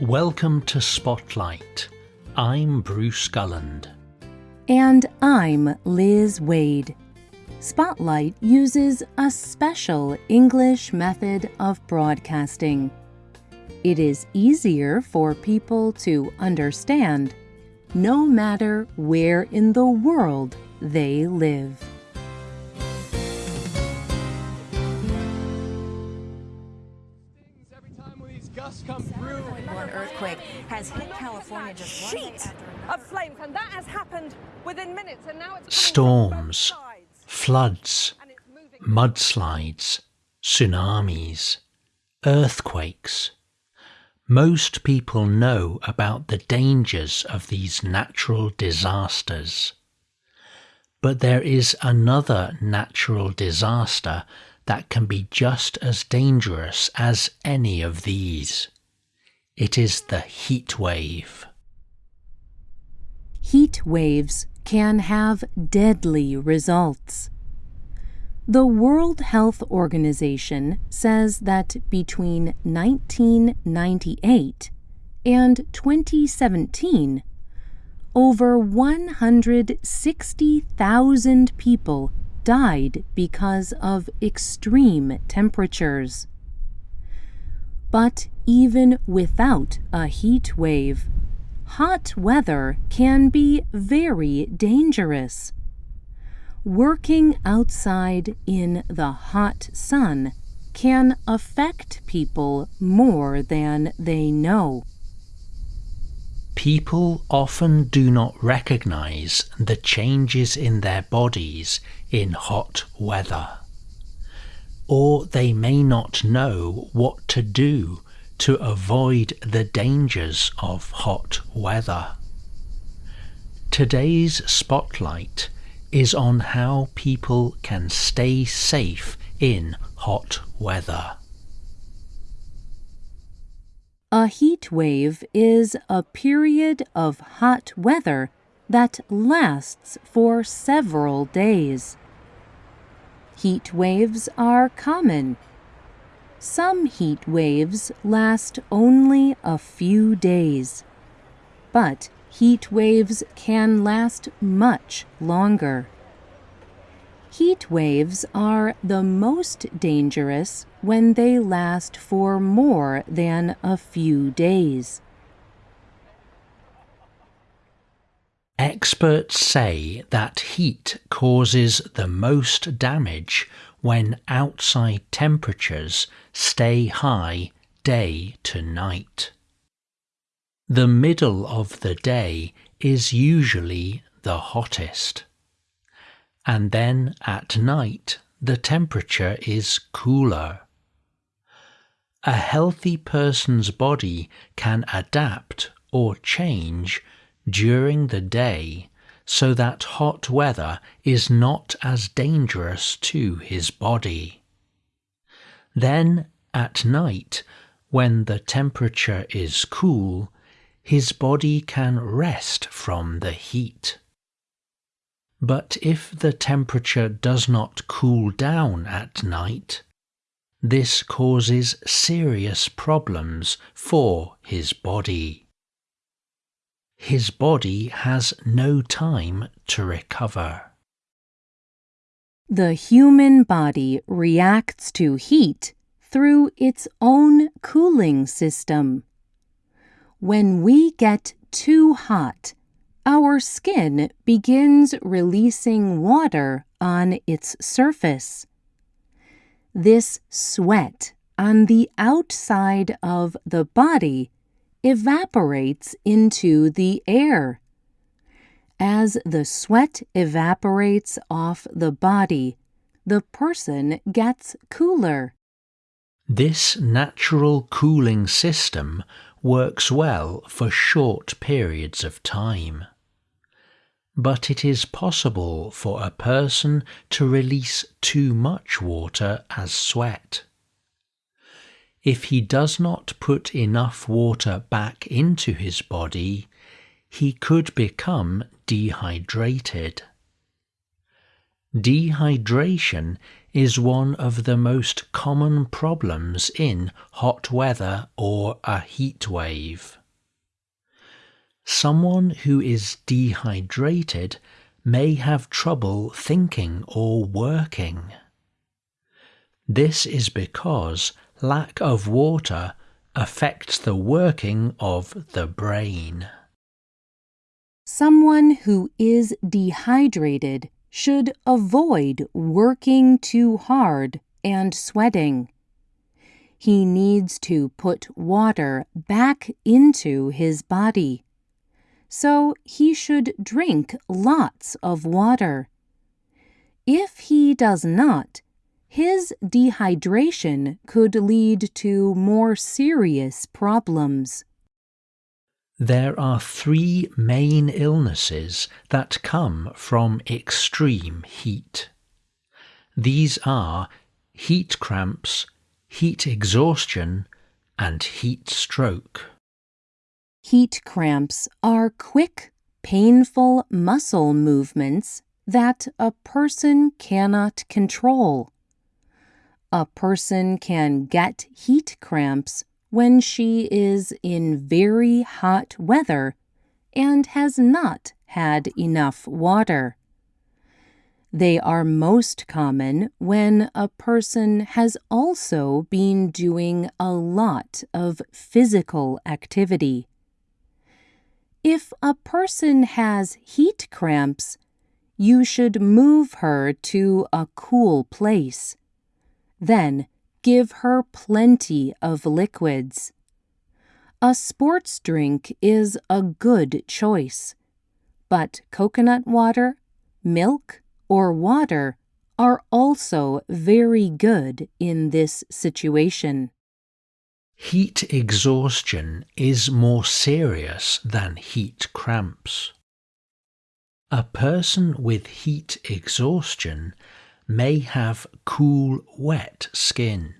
Welcome to Spotlight. I'm Bruce Gulland. And I'm Liz Waid. Spotlight uses a special English method of broadcasting. It is easier for people to understand no matter where in the world they live. One earthquake has hit California just one day sheet after of flames, and that has happened within minutes. And now it's Storms, coming from both sides, floods, and it's moving. mudslides, tsunamis, earthquakes. Most people know about the dangers of these natural disasters. But there is another natural disaster that can be just as dangerous as any of these. It is the heat wave. Heat waves can have deadly results. The World Health Organization says that between 1998 and 2017, over 160,000 people died because of extreme temperatures. But even without a heat wave, hot weather can be very dangerous. Working outside in the hot sun can affect people more than they know. People often do not recognize the changes in their bodies in hot weather. Or they may not know what to do to avoid the dangers of hot weather. Today's spotlight is on how people can stay safe in hot weather. A heat wave is a period of hot weather that lasts for several days. Heat waves are common. Some heat waves last only a few days, but heat waves can last much longer. Heat waves are the most dangerous when they last for more than a few days. Experts say that heat causes the most damage when outside temperatures stay high day to night. The middle of the day is usually the hottest. And then at night the temperature is cooler. A healthy person's body can adapt or change during the day so that hot weather is not as dangerous to his body. Then at night, when the temperature is cool, his body can rest from the heat. But if the temperature does not cool down at night, this causes serious problems for his body. His body has no time to recover. The human body reacts to heat through its own cooling system. When we get too hot, our skin begins releasing water on its surface. This sweat on the outside of the body evaporates into the air. As the sweat evaporates off the body, the person gets cooler. This natural cooling system works well for short periods of time. But it is possible for a person to release too much water as sweat. If he does not put enough water back into his body, he could become dehydrated. Dehydration is one of the most common problems in hot weather or a heat wave. Someone who is dehydrated may have trouble thinking or working. This is because lack of water affects the working of the brain. Someone who is dehydrated should avoid working too hard and sweating. He needs to put water back into his body. So he should drink lots of water. If he does not, his dehydration could lead to more serious problems. There are three main illnesses that come from extreme heat. These are heat cramps, heat exhaustion, and heat stroke. Heat cramps are quick, painful muscle movements that a person cannot control. A person can get heat cramps when she is in very hot weather and has not had enough water. They are most common when a person has also been doing a lot of physical activity. If a person has heat cramps, you should move her to a cool place. Then Give her plenty of liquids. A sports drink is a good choice, but coconut water, milk, or water are also very good in this situation. Heat exhaustion is more serious than heat cramps. A person with heat exhaustion may have cool, wet skin.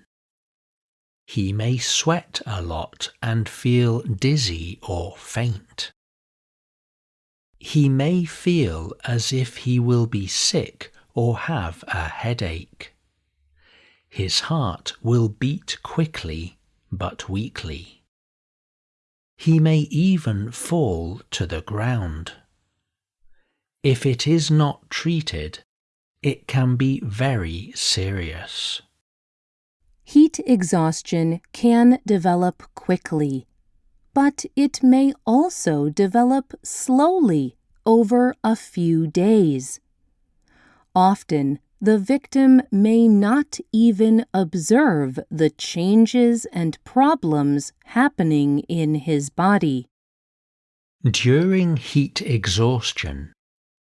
He may sweat a lot and feel dizzy or faint. He may feel as if he will be sick or have a headache. His heart will beat quickly but weakly. He may even fall to the ground. If it is not treated, it can be very serious. Heat exhaustion can develop quickly, but it may also develop slowly over a few days. Often, the victim may not even observe the changes and problems happening in his body. During heat exhaustion,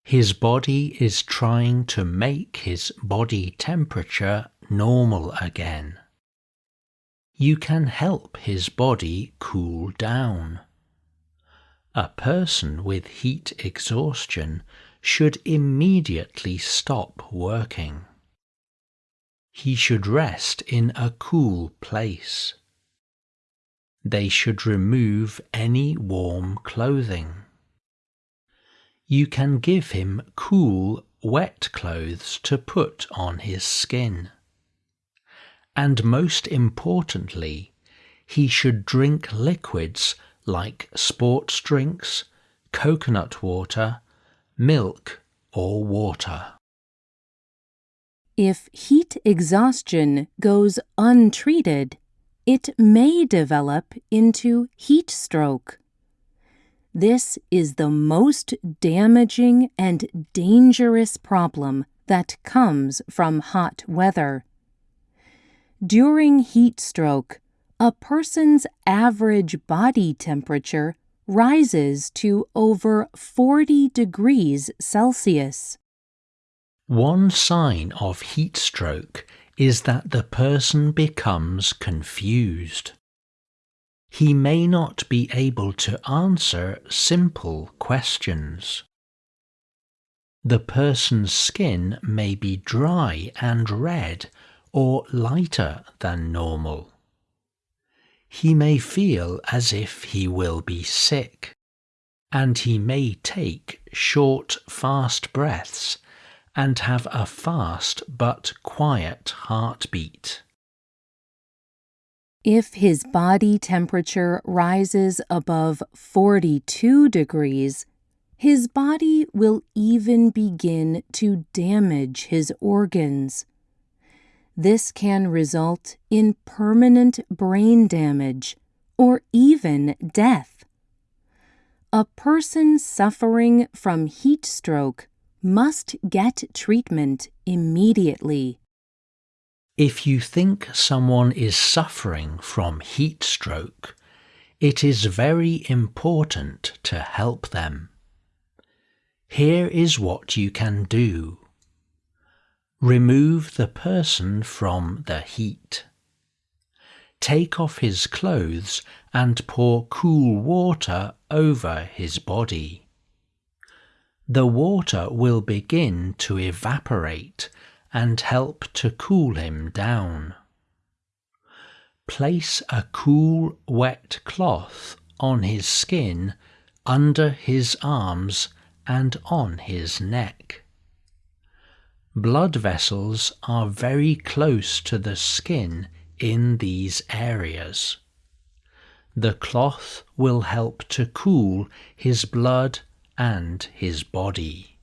his body is trying to make his body temperature normal again. You can help his body cool down. A person with heat exhaustion should immediately stop working. He should rest in a cool place. They should remove any warm clothing. You can give him cool, wet clothes to put on his skin. And most importantly, he should drink liquids like sports drinks, coconut water, milk, or water. If heat exhaustion goes untreated, it may develop into heat stroke. This is the most damaging and dangerous problem that comes from hot weather. During heat stroke, a person's average body temperature rises to over 40 degrees Celsius. One sign of heat stroke is that the person becomes confused he may not be able to answer simple questions. The person's skin may be dry and red or lighter than normal. He may feel as if he will be sick, and he may take short, fast breaths and have a fast but quiet heartbeat. If his body temperature rises above 42 degrees, his body will even begin to damage his organs. This can result in permanent brain damage or even death. A person suffering from heat stroke must get treatment immediately. If you think someone is suffering from heat stroke, it is very important to help them. Here is what you can do. Remove the person from the heat. Take off his clothes and pour cool water over his body. The water will begin to evaporate and help to cool him down. Place a cool, wet cloth on his skin, under his arms and on his neck. Blood vessels are very close to the skin in these areas. The cloth will help to cool his blood and his body.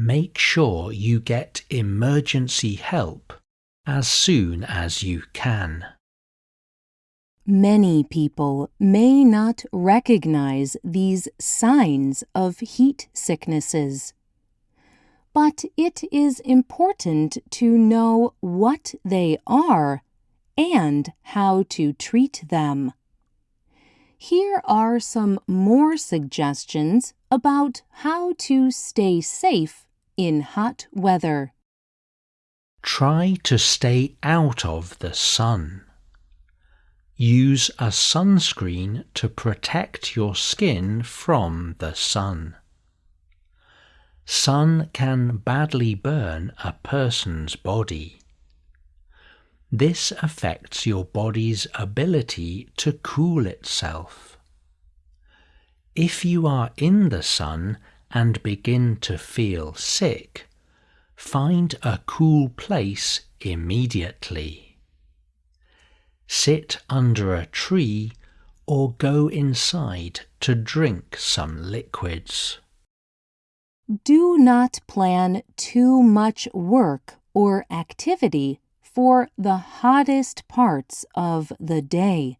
Make sure you get emergency help as soon as you can. Many people may not recognize these signs of heat sicknesses. But it is important to know what they are and how to treat them. Here are some more suggestions about how to stay safe in hot weather. Try to stay out of the sun. Use a sunscreen to protect your skin from the sun. Sun can badly burn a person's body. This affects your body's ability to cool itself. If you are in the sun and begin to feel sick, find a cool place immediately sit under a tree, or go inside to drink some liquids. Do not plan too much work or activity for the hottest parts of the day.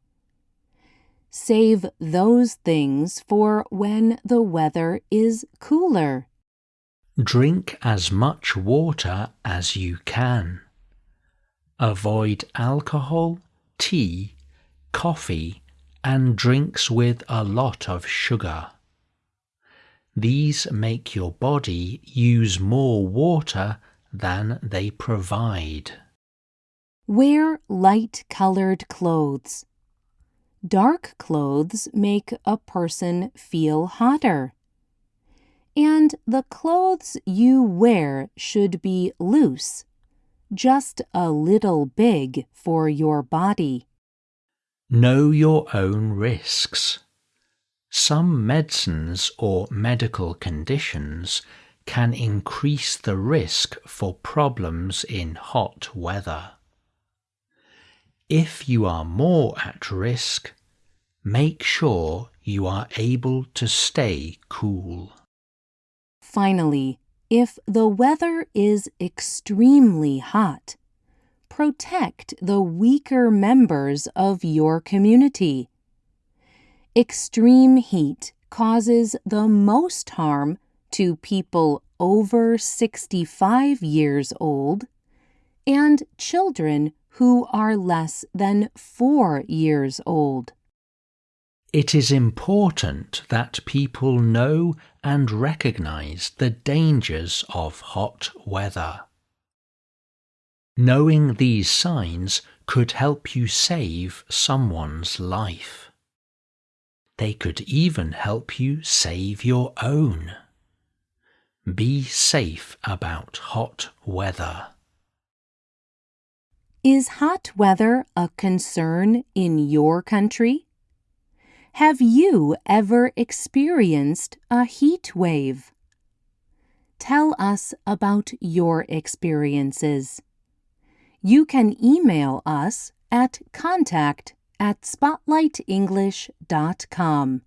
Save those things for when the weather is cooler. Drink as much water as you can. Avoid alcohol tea, coffee, and drinks with a lot of sugar. These make your body use more water than they provide. Wear light colored clothes. Dark clothes make a person feel hotter. And the clothes you wear should be loose just a little big for your body. Know your own risks. Some medicines or medical conditions can increase the risk for problems in hot weather. If you are more at risk, make sure you are able to stay cool. Finally, if the weather is extremely hot, protect the weaker members of your community. Extreme heat causes the most harm to people over 65 years old and children who are less than four years old. It is important that people know and recognize the dangers of hot weather. Knowing these signs could help you save someone's life. They could even help you save your own. Be safe about hot weather. Is hot weather a concern in your country? Have you ever experienced a heat wave? tell us about your experiences. You can email us at contact at spotlightenglish.com.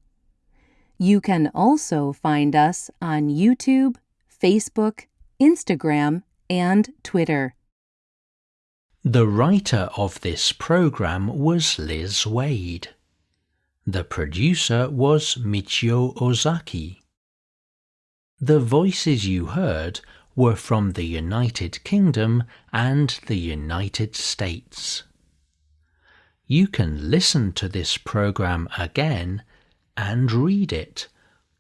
You can also find us on YouTube, Facebook, Instagram, and Twitter. The writer of this program was Liz Waid. The producer was Michio Ozaki. The voices you heard were from the United Kingdom and the United States. You can listen to this program again and read it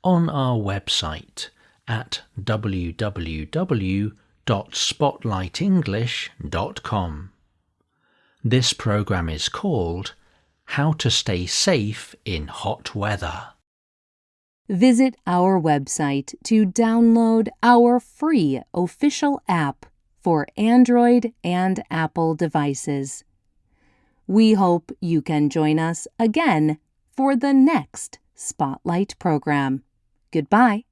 on our website at www.spotlightenglish.com. This program is called How to Stay Safe in Hot Weather. Visit our website to download our free official app for Android and Apple devices. We hope you can join us again for the next Spotlight program. Goodbye.